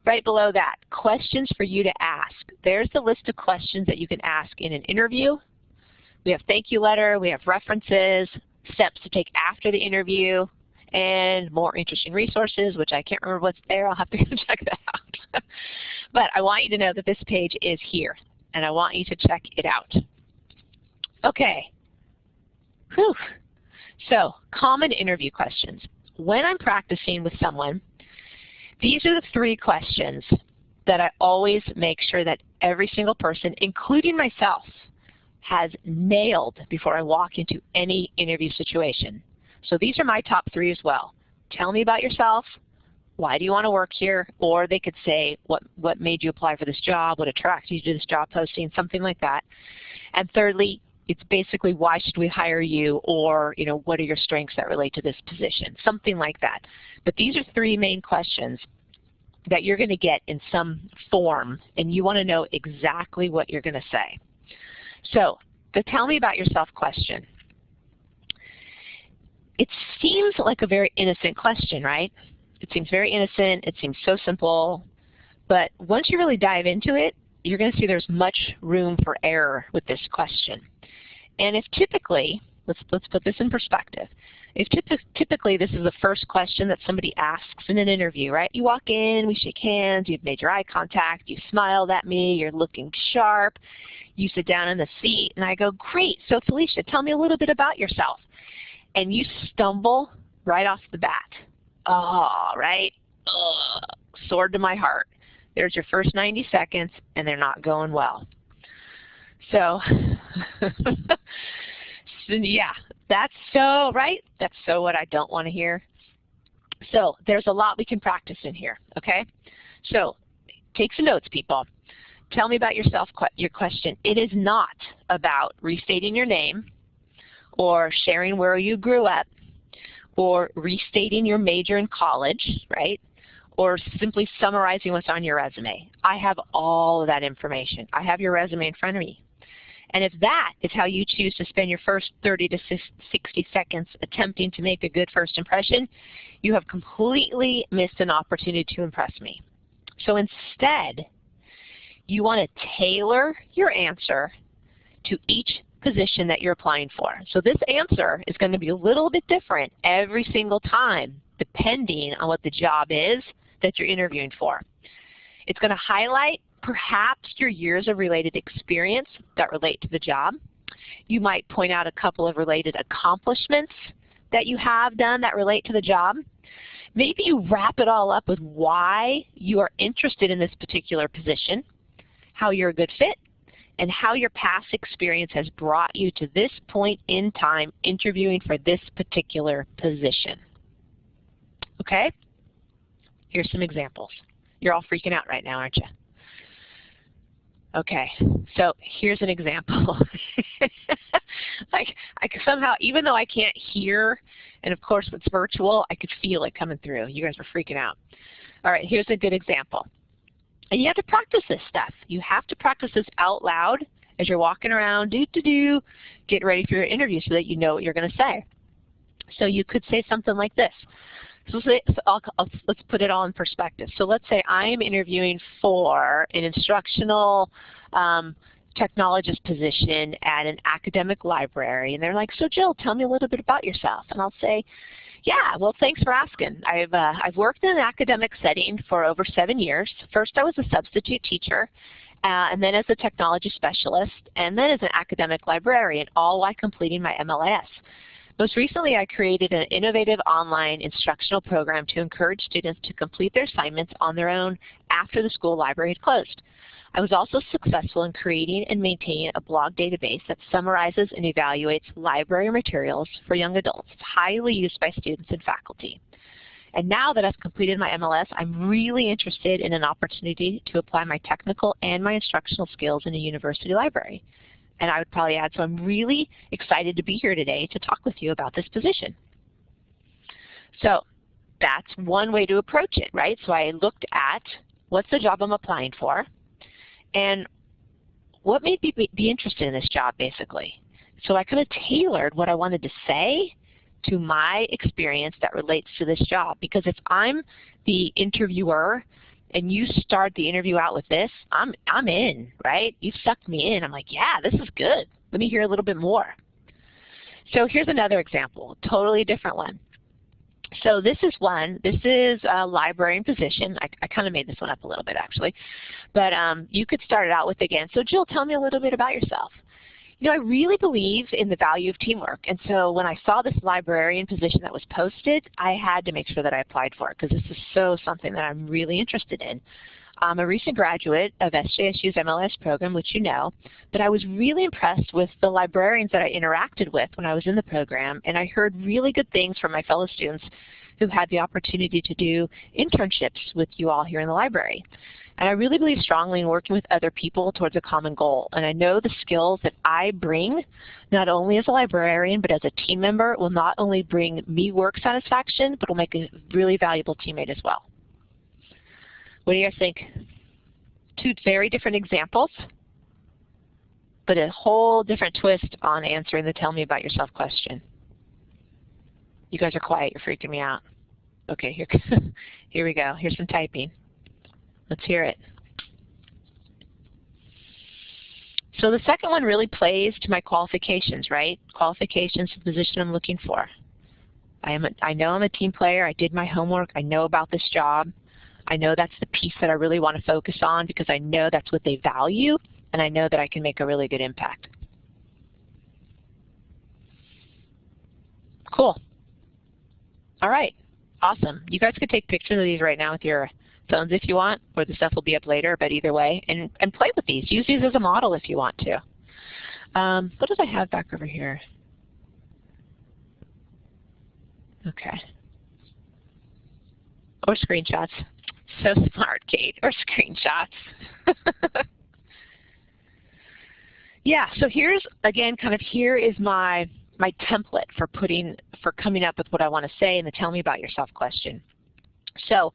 Right below that, questions for you to ask. There's the list of questions that you can ask in an interview. We have thank you letter, we have references, steps to take after the interview, and more interesting resources, which I can't remember what's there. I'll have to go check that out. but I want you to know that this page is here, and I want you to check it out. Okay. Whew. So common interview questions. When I'm practicing with someone, these are the three questions that I always make sure that every single person, including myself, has nailed before I walk into any interview situation. So these are my top three as well. Tell me about yourself. Why do you want to work here? Or they could say, what, what made you apply for this job? What attracted you to this job posting? Something like that. And thirdly, it's basically why should we hire you? Or you know what are your strengths that relate to this position? Something like that. But these are three main questions that you're going to get in some form and you want to know exactly what you're going to say. So the tell me about yourself question. It seems like a very innocent question right? It seems very innocent. It seems so simple. But once you really dive into it you're going to see there's much room for error with this question. And if typically, let's, let's put this in perspective, if typically this is the first question that somebody asks in an interview, right? You walk in, we shake hands, you've made your eye contact, you smiled at me, you're looking sharp, you sit down in the seat, and I go, great, so Felicia, tell me a little bit about yourself. And you stumble right off the bat. Oh, right? Ugh, sword to my heart. There's your first 90 seconds, and they're not going well. So, so yeah, that's so, right? That's so what I don't want to hear. So there's a lot we can practice in here, okay? So take some notes, people. Tell me about yourself, your question. It is not about restating your name or sharing where you grew up or restating your major in college, right? Or simply summarizing what's on your resume. I have all of that information. I have your resume in front of me. And if that is how you choose to spend your first 30 to 60 seconds attempting to make a good first impression, you have completely missed an opportunity to impress me. So instead, you want to tailor your answer to each position that you're applying for. So this answer is going to be a little bit different every single time depending on what the job is that you're interviewing for. It's going to highlight perhaps your years of related experience that relate to the job. You might point out a couple of related accomplishments that you have done that relate to the job. Maybe you wrap it all up with why you are interested in this particular position, how you're a good fit, and how your past experience has brought you to this point in time interviewing for this particular position. Okay? Here's some examples. You're all freaking out right now, aren't you? Okay, so here's an example. like I somehow, even though I can't hear, and of course it's virtual, I could feel it coming through. You guys were freaking out. All right, here's a good example. And you have to practice this stuff. You have to practice this out loud as you're walking around, do do do, get ready for your interview so that you know what you're going to say. So you could say something like this. So, so I'll, I'll, let's put it all in perspective. So let's say I am interviewing for an instructional um, technologist position at an academic library. And they're like, so Jill, tell me a little bit about yourself. And I'll say, yeah, well, thanks for asking. I've, uh, I've worked in an academic setting for over seven years. First, I was a substitute teacher, uh, and then as a technology specialist, and then as an academic librarian, all while completing my MLIS. Most recently, I created an innovative online instructional program to encourage students to complete their assignments on their own after the school library had closed. I was also successful in creating and maintaining a blog database that summarizes and evaluates library materials for young adults. Highly used by students and faculty. And now that I've completed my MLS, I'm really interested in an opportunity to apply my technical and my instructional skills in a university library and I would probably add, so I'm really excited to be here today to talk with you about this position. So that's one way to approach it, right? So I looked at what's the job I'm applying for, and what made me be interested in this job, basically. So I kind of tailored what I wanted to say to my experience that relates to this job. Because if I'm the interviewer and you start the interview out with this, I'm, I'm in, right? You sucked me in. I'm like, yeah, this is good. Let me hear a little bit more. So here's another example, totally different one. So this is one, this is a librarian position. I, I kind of made this one up a little bit actually. But um, you could start it out with again. So Jill, tell me a little bit about yourself. You know, I really believe in the value of teamwork. And so when I saw this librarian position that was posted, I had to make sure that I applied for it because this is so something that I'm really interested in. I'm a recent graduate of SJSU's MLS program, which you know, but I was really impressed with the librarians that I interacted with when I was in the program, and I heard really good things from my fellow students who had the opportunity to do internships with you all here in the library. And I really believe strongly in working with other people towards a common goal. And I know the skills that I bring, not only as a librarian, but as a team member, will not only bring me work satisfaction, but will make a really valuable teammate as well. What do you guys think? Two very different examples, but a whole different twist on answering the tell me about yourself question. You guys are quiet, you're freaking me out. Okay, here, here we go. Here's some typing. Let's hear it. So the second one really plays to my qualifications, right? Qualifications the position I'm looking for. I, am a, I know I'm a team player. I did my homework. I know about this job. I know that's the piece that I really want to focus on because I know that's what they value, and I know that I can make a really good impact. Cool. All right. Awesome. You guys could take pictures of these right now with your phones if you want, or the stuff will be up later, but either way, and, and play with these. Use these as a model if you want to. Um, what did I have back over here? Okay. Or screenshots. So smart, Kate. Or screenshots. yeah, so here's, again, kind of here is my, my template for putting, for coming up with what I want to say in the tell me about yourself question. So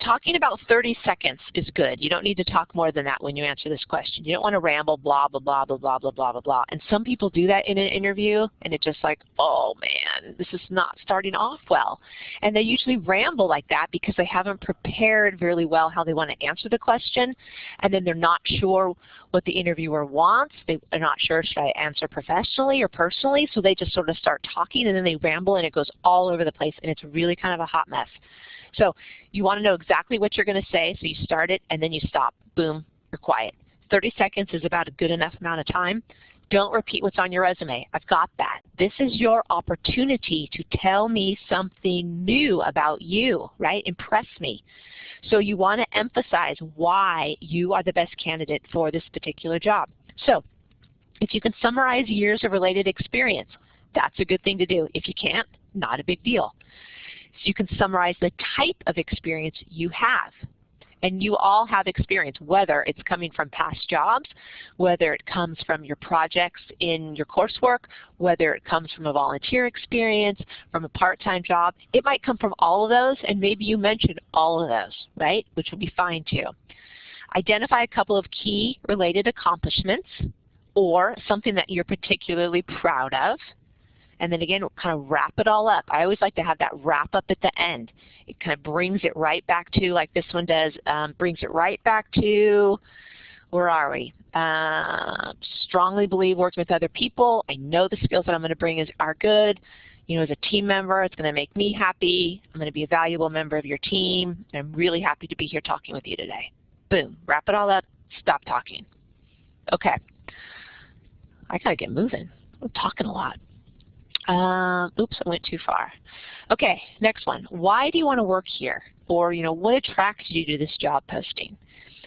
talking about 30 seconds is good. You don't need to talk more than that when you answer this question. You don't want to ramble blah, blah, blah, blah, blah, blah, blah, blah, blah. And some people do that in an interview and it's just like, oh man, this is not starting off well. And they usually ramble like that because they haven't prepared really well how they want to answer the question and then they're not sure what the interviewer wants. They are not sure should I answer professionally or personally, so they just sort of start talking and then they ramble and it goes all over the place and it's really kind of a hot mess. So you want to know exactly what you're going to say, so you start it and then you stop. Boom, you're quiet. 30 seconds is about a good enough amount of time. Don't repeat what's on your resume. I've got that. This is your opportunity to tell me something new about you, right? Impress me. So you want to emphasize why you are the best candidate for this particular job. So if you can summarize years of related experience, that's a good thing to do. If you can't, not a big deal. So you can summarize the type of experience you have. And you all have experience, whether it's coming from past jobs, whether it comes from your projects in your coursework, whether it comes from a volunteer experience, from a part-time job. It might come from all of those, and maybe you mentioned all of those, right, which would be fine too. Identify a couple of key related accomplishments or something that you're particularly proud of and then again kind of wrap it all up. I always like to have that wrap up at the end. It kind of brings it right back to, like this one does, um, brings it right back to, where are we? Uh, strongly believe working with other people. I know the skills that I'm going to bring is, are good. You know, as a team member, it's going to make me happy. I'm going to be a valuable member of your team. I'm really happy to be here talking with you today. Boom, wrap it all up, stop talking. Okay. I got to get moving. I'm talking a lot. Uh, oops, I went too far. Okay, next one. Why do you want to work here? Or, you know, what attracted you to this job posting?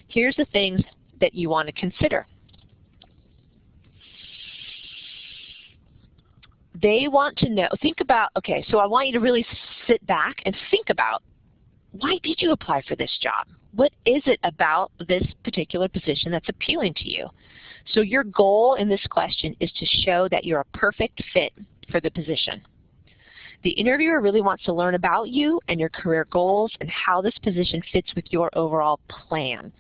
Here's the things that you want to consider. They want to know, think about, okay, so I want you to really sit back and think about why did you apply for this job? What is it about this particular position that's appealing to you? So your goal in this question is to show that you're a perfect fit for the position. The interviewer really wants to learn about you and your career goals and how this position fits with your overall plan.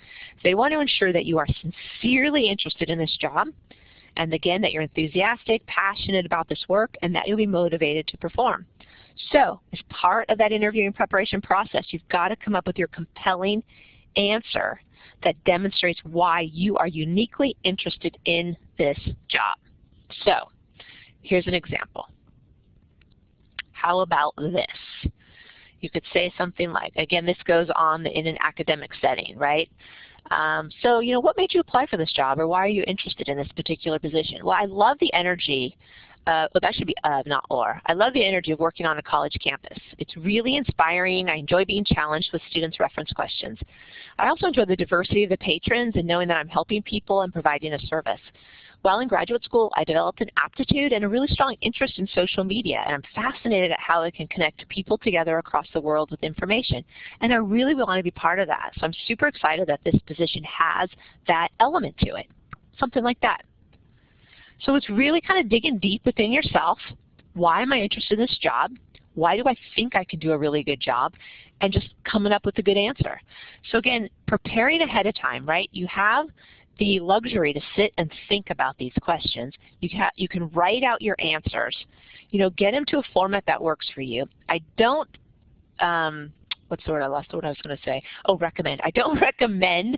They want to ensure that you are sincerely interested in this job and again that you're enthusiastic, passionate about this work, and that you'll be motivated to perform. So as part of that interviewing preparation process, you've got to come up with your compelling answer that demonstrates why you are uniquely interested in this job. So Here's an example. How about this? You could say something like, again, this goes on in an academic setting, right? Um, so, you know, what made you apply for this job or why are you interested in this particular position? Well, I love the energy uh, well, that should be of, not or. I love the energy of working on a college campus. It's really inspiring. I enjoy being challenged with students' reference questions. I also enjoy the diversity of the patrons and knowing that I'm helping people and providing a service. While in graduate school, I developed an aptitude and a really strong interest in social media, and I'm fascinated at how it can connect people together across the world with information. And I really want to be part of that. So I'm super excited that this position has that element to it, something like that. So it's really kind of digging deep within yourself. Why am I interested in this job? Why do I think I can do a really good job? And just coming up with a good answer. So again, preparing ahead of time, right? You have the luxury to sit and think about these questions. You can, you can write out your answers. You know, get them to a format that works for you. I don't, um, what's the word I lost what I was going to say? Oh, recommend. I don't recommend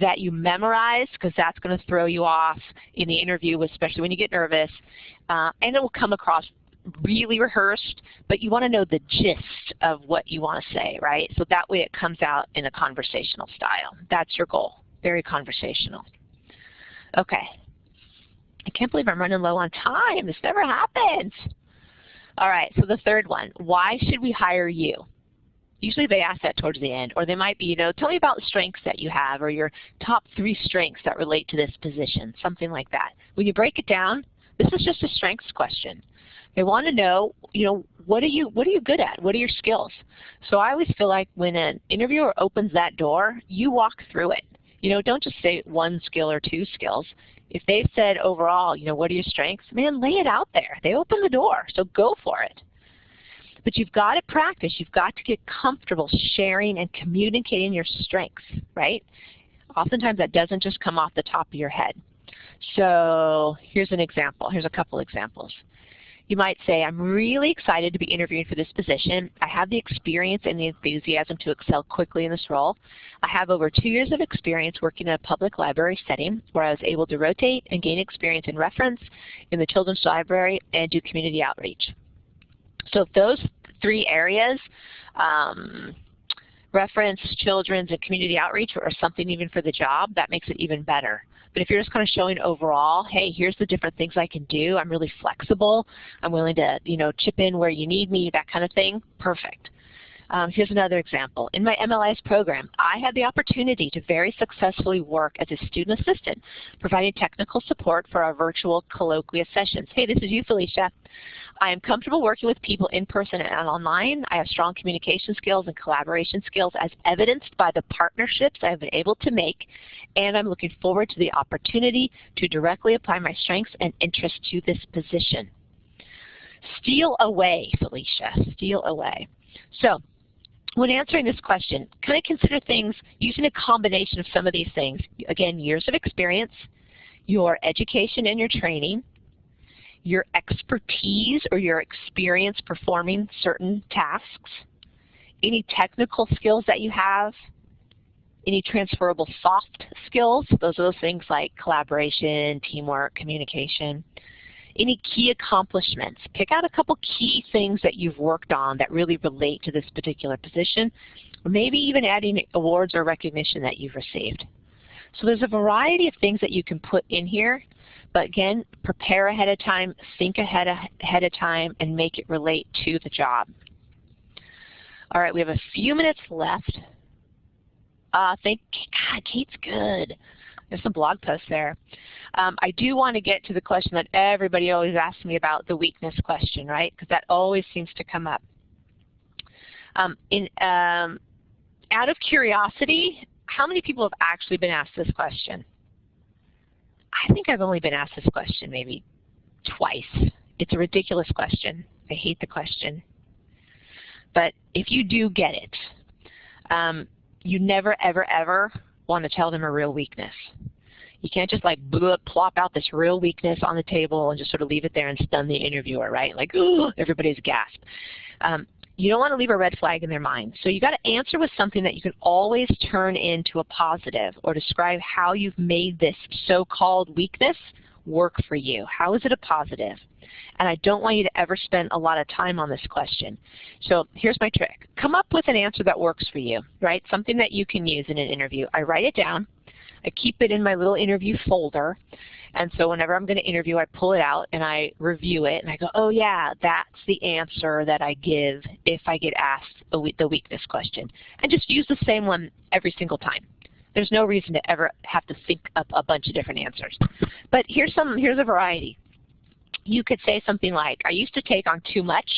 that you memorize because that's going to throw you off in the interview, especially when you get nervous. Uh, and it will come across really rehearsed, but you want to know the gist of what you want to say, right? So that way it comes out in a conversational style. That's your goal very conversational. Okay. I can't believe I'm running low on time. This never happens. All right, so the third one, why should we hire you? Usually they ask that towards the end, or they might be, you know, tell me about the strengths that you have, or your top three strengths that relate to this position, something like that. When you break it down, this is just a strengths question. They want to know, you know, what are you what are you good at? What are your skills? So I always feel like when an interviewer opens that door, you walk through it. You know, don't just say one skill or two skills. If they've said overall, you know, what are your strengths, man, lay it out there. They open the door, so go for it. But you've got to practice. You've got to get comfortable sharing and communicating your strengths, right? Oftentimes that doesn't just come off the top of your head. So here's an example. Here's a couple examples. You might say, I'm really excited to be interviewing for this position. I have the experience and the enthusiasm to excel quickly in this role. I have over two years of experience working in a public library setting where I was able to rotate and gain experience in reference in the children's library and do community outreach. So if those three areas, um, reference, children's, and community outreach, or something even for the job, that makes it even better. But if you're just kind of showing overall, hey, here's the different things I can do. I'm really flexible. I'm willing to, you know, chip in where you need me, that kind of thing. Perfect. Um, here's another example. In my MLIS program, I had the opportunity to very successfully work as a student assistant, providing technical support for our virtual colloquia sessions. Hey, this is you, Felicia. I am comfortable working with people in person and online. I have strong communication skills and collaboration skills as evidenced by the partnerships I have been able to make, and I'm looking forward to the opportunity to directly apply my strengths and interests to this position. Steal away, Felicia, steal away. So when answering this question, kind of consider things using a combination of some of these things. Again, years of experience, your education and your training, your expertise or your experience performing certain tasks, any technical skills that you have, any transferable soft skills, those are those things like collaboration, teamwork, communication, any key accomplishments. Pick out a couple key things that you've worked on that really relate to this particular position, or maybe even adding awards or recognition that you've received. So there's a variety of things that you can put in here, but again, prepare ahead of time, think ahead, ahead of time, and make it relate to the job. All right, we have a few minutes left. Uh, thank God, Kate's good. There's some blog posts there. Um, I do want to get to the question that everybody always asks me about, the weakness question, right? Because that always seems to come up. Um, in, um, out of curiosity, how many people have actually been asked this question? I think I've only been asked this question maybe twice. It's a ridiculous question. I hate the question. But if you do get it, um, you never, ever, ever want to tell them a real weakness. You can't just like plop out this real weakness on the table and just sort of leave it there and stun the interviewer, right? Like, ooh, everybody's gasp. Um, you don't want to leave a red flag in their mind. So you got to answer with something that you can always turn into a positive or describe how you've made this so-called weakness work for you. How is it a positive? And I don't want you to ever spend a lot of time on this question. So here's my trick. Come up with an answer that works for you, right? Something that you can use in an interview. I write it down. I keep it in my little interview folder. And so whenever I'm going to interview, I pull it out and I review it and I go, oh yeah, that's the answer that I give if I get asked the weakness question. And just use the same one every single time. There's no reason to ever have to think up a bunch of different answers. But here's some here's a variety. You could say something like, I used to take on too much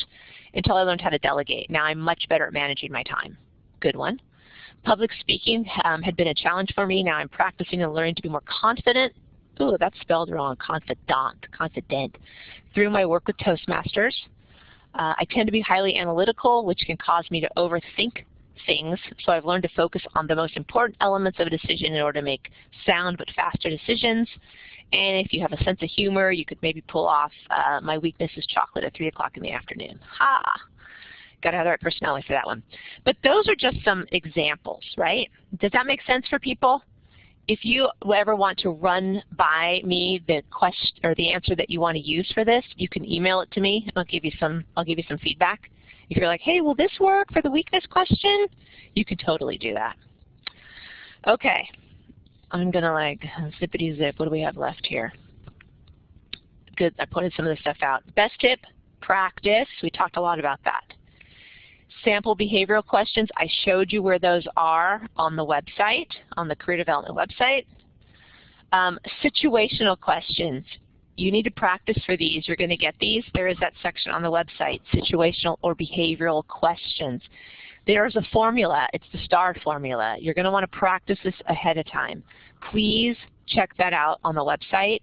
until I learned how to delegate. Now I'm much better at managing my time. Good one. Public speaking um, had been a challenge for me. Now I'm practicing and learning to be more confident. Ooh, that's spelled wrong, confidant, confident. Through my work with Toastmasters. Uh, I tend to be highly analytical, which can cause me to overthink things. So I've learned to focus on the most important elements of a decision in order to make sound but faster decisions. And if you have a sense of humor, you could maybe pull off uh, my weakness is chocolate at 3 o'clock in the afternoon. Ha! Got to have the right personality for that one. But those are just some examples, right? Does that make sense for people? If you ever want to run by me the question or the answer that you want to use for this, you can email it to me I'll give you some I'll give you some feedback. If you're like, hey, will this work for the weakness question? You could totally do that. Okay, I'm gonna like zippity zip. What do we have left here? Good, I pointed some of this stuff out. Best tip, practice. We talked a lot about that. Sample behavioral questions, I showed you where those are on the website, on the career development website. Um, situational questions, you need to practice for these. You're going to get these. There is that section on the website, situational or behavioral questions. There's a formula. It's the STAR formula. You're going to want to practice this ahead of time. Please check that out on the website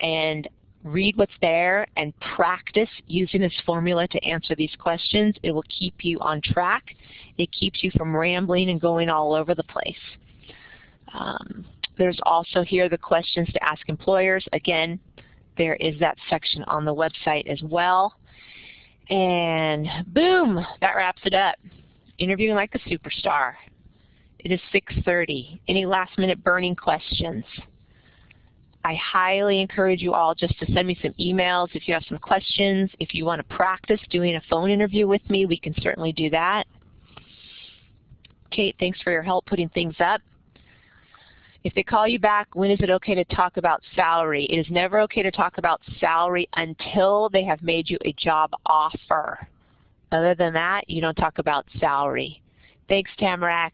and read what's there and practice using this formula to answer these questions. It will keep you on track. It keeps you from rambling and going all over the place. Um, there's also here the questions to ask employers. Again, there is that section on the website as well. And boom, that wraps it up. Interviewing like a superstar. It is 6.30. Any last minute burning questions? I highly encourage you all just to send me some emails if you have some questions. If you want to practice doing a phone interview with me, we can certainly do that. Kate, thanks for your help putting things up. If they call you back, when is it okay to talk about salary? It is never okay to talk about salary until they have made you a job offer. Other than that, you don't talk about salary. Thanks, Tamarack.